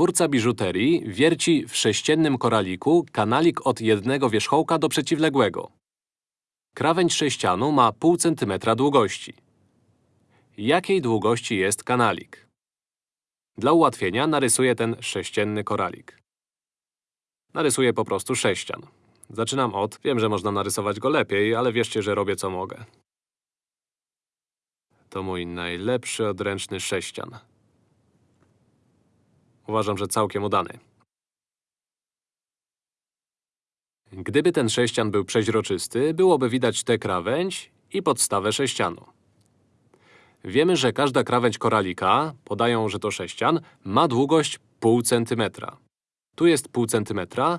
Twórca biżuterii wierci w sześciennym koraliku kanalik od jednego wierzchołka do przeciwległego. Krawędź sześcianu ma pół centymetra długości. Jakiej długości jest kanalik? Dla ułatwienia narysuję ten sześcienny koralik. Narysuję po prostu sześcian. Zaczynam od… Wiem, że można narysować go lepiej, ale wierzcie, że robię co mogę. To mój najlepszy odręczny sześcian. Uważam, że całkiem udany. Gdyby ten sześcian był przeźroczysty, byłoby widać tę krawędź i podstawę sześcianu. Wiemy, że każda krawędź koralika, podają, że to sześcian, ma długość pół centymetra. Tu jest pół centymetra,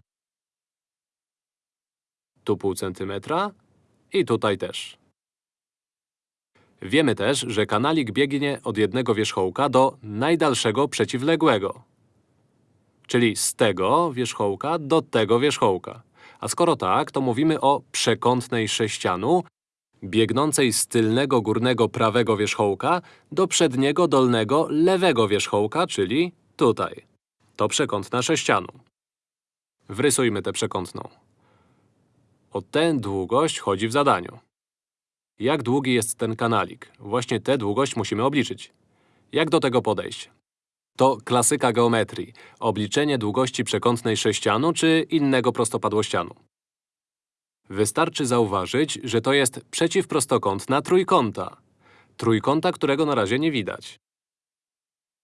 tu pół centymetra i tutaj też. Wiemy też, że kanalik biegnie od jednego wierzchołka do najdalszego przeciwległego. Czyli z tego wierzchołka do tego wierzchołka. A skoro tak, to mówimy o przekątnej sześcianu, biegnącej z tylnego górnego prawego wierzchołka do przedniego dolnego lewego wierzchołka, czyli tutaj. To przekątna sześcianu. Wrysujmy tę przekątną. O tę długość chodzi w zadaniu. Jak długi jest ten kanalik? Właśnie tę długość musimy obliczyć. Jak do tego podejść? To klasyka geometrii. Obliczenie długości przekątnej sześcianu czy innego prostopadłościanu. Wystarczy zauważyć, że to jest przeciwprostokątna trójkąta. Trójkąta, którego na razie nie widać.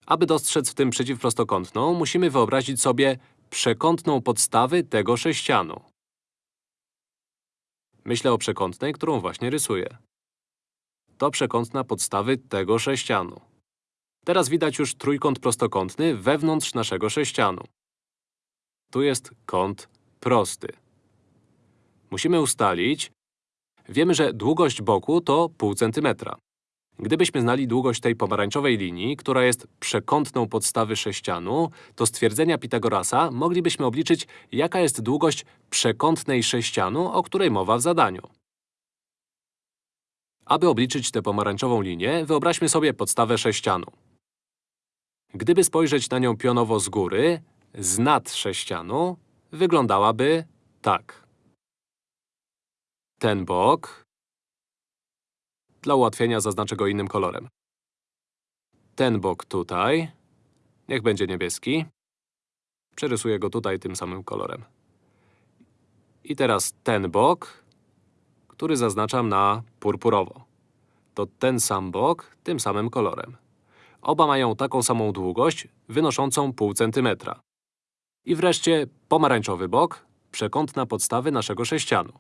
Aby dostrzec w tym przeciwprostokątną, musimy wyobrazić sobie przekątną podstawy tego sześcianu. Myślę o przekątnej, którą właśnie rysuję. To przekątna podstawy tego sześcianu. Teraz widać już trójkąt prostokątny wewnątrz naszego sześcianu. Tu jest kąt prosty. Musimy ustalić… Wiemy, że długość boku to pół centymetra. Gdybyśmy znali długość tej pomarańczowej linii, która jest przekątną podstawy sześcianu, to stwierdzenia Pitagorasa moglibyśmy obliczyć, jaka jest długość przekątnej sześcianu, o której mowa w zadaniu. Aby obliczyć tę pomarańczową linię, wyobraźmy sobie podstawę sześcianu. Gdyby spojrzeć na nią pionowo z góry, z nad sześcianu, wyglądałaby tak. Ten bok… Dla ułatwienia zaznaczę go innym kolorem. Ten bok tutaj… Niech będzie niebieski. Przerysuję go tutaj tym samym kolorem. I teraz ten bok, który zaznaczam na purpurowo. To ten sam bok tym samym kolorem. Oba mają taką samą długość, wynoszącą pół centymetra. I wreszcie pomarańczowy bok, przekątna podstawy naszego sześcianu.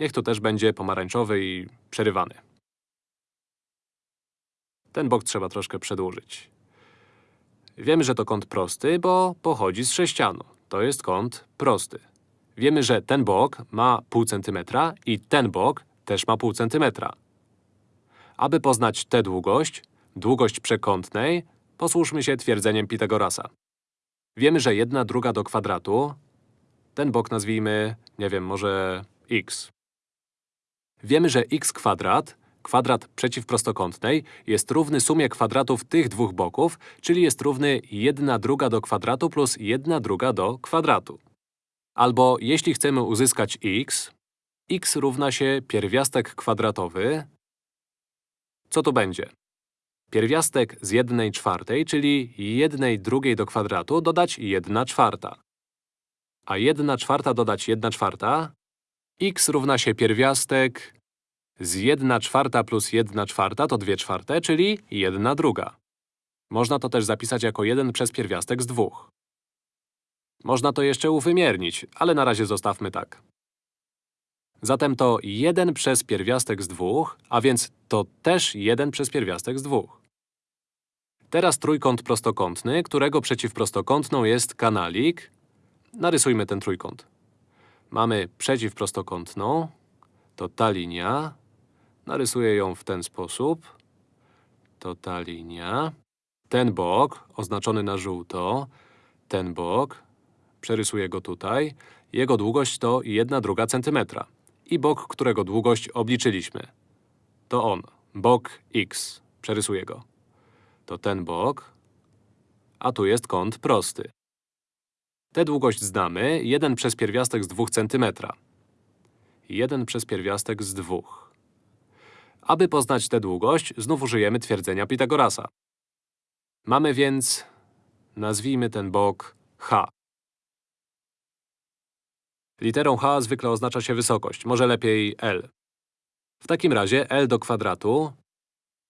Niech to też będzie pomarańczowy i przerywany. Ten bok trzeba troszkę przedłużyć. Wiemy, że to kąt prosty, bo pochodzi z sześcianu. To jest kąt prosty. Wiemy, że ten bok ma pół centymetra i ten bok też ma pół centymetra. Aby poznać tę długość, długość przekątnej, posłuszmy się twierdzeniem Pitagorasa. Wiemy, że jedna druga do kwadratu, ten bok nazwijmy, nie wiem, może x. Wiemy, że x kwadrat, kwadrat przeciwprostokątnej, jest równy sumie kwadratów tych dwóch boków, czyli jest równy 1 druga do kwadratu plus 1 druga do kwadratu. Albo jeśli chcemy uzyskać x, x równa się pierwiastek kwadratowy. Co to będzie? Pierwiastek z 1 czwartej, czyli 1 drugiej do kwadratu, dodać 1 czwarta. A 1 czwarta dodać 1 czwarta… x równa się pierwiastek z 1 czwarta plus 1 czwarta to 2 czwarte, czyli 1 druga. Można to też zapisać jako 1 przez pierwiastek z 2. Można to jeszcze uwymiernić, ale na razie zostawmy tak. Zatem to 1 przez pierwiastek z 2, a więc to też 1 przez pierwiastek z 2. Teraz trójkąt prostokątny, którego przeciwprostokątną jest kanalik. Narysujmy ten trójkąt. Mamy przeciwprostokątną, to ta linia. Narysuję ją w ten sposób. To ta linia. Ten bok, oznaczony na żółto, ten bok, przerysuję go tutaj. Jego długość to 1 druga centymetra. I bok, którego długość obliczyliśmy. To on, bok x. Przerysuję go. To ten bok. a tu jest kąt prosty. Tę długość znamy, 1 przez pierwiastek z 2 cm. 1 przez pierwiastek z 2. Aby poznać tę długość, znów użyjemy twierdzenia Pitagorasa. Mamy więc, nazwijmy ten bok h. Literą h zwykle oznacza się wysokość, może lepiej L. W takim razie L do kwadratu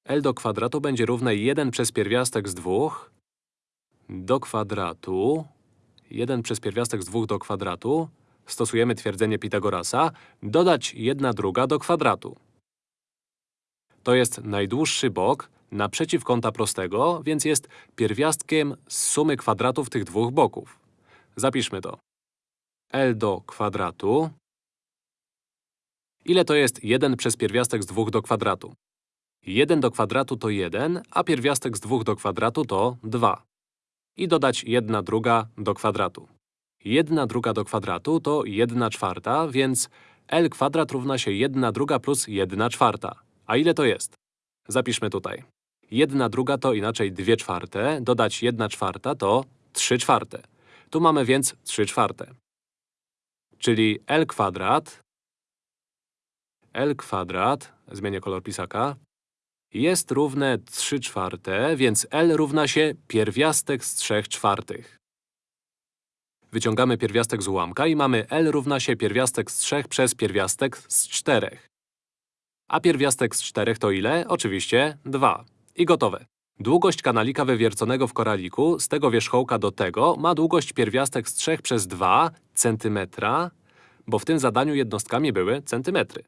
L do kwadratu będzie równe 1 przez pierwiastek z 2 do kwadratu 1 przez pierwiastek z 2 do kwadratu stosujemy twierdzenie Pitagorasa dodać 1 druga do kwadratu. To jest najdłuższy bok naprzeciw kąta prostego, więc jest pierwiastkiem z sumy kwadratów tych dwóch boków. Zapiszmy to. L do kwadratu. Ile to jest 1 przez pierwiastek z 2 do kwadratu? 1 do kwadratu to 1, a pierwiastek z 2 do kwadratu to 2. I dodać 1 druga do kwadratu. 1 druga do kwadratu to 1 czwarta, więc L kwadrat równa się 1 druga plus 1 czwarta. A ile to jest? Zapiszmy tutaj. 1 druga to inaczej 2 czwarte, dodać 1 czwarta to 3 czwarte. Tu mamy więc 3 czwarte. Czyli L kwadrat L kwadrat, zmienię kolor pisaka, jest równe 3 czwarte, więc L równa się pierwiastek z 3 czwartych. Wyciągamy pierwiastek z ułamka i mamy L równa się pierwiastek z 3 przez pierwiastek z 4. A pierwiastek z 4 to ile? Oczywiście 2. I gotowe. Długość kanalika wywierconego w koraliku z tego wierzchołka do tego ma długość pierwiastek z 3 przez 2 cm, bo w tym zadaniu jednostkami były centymetry.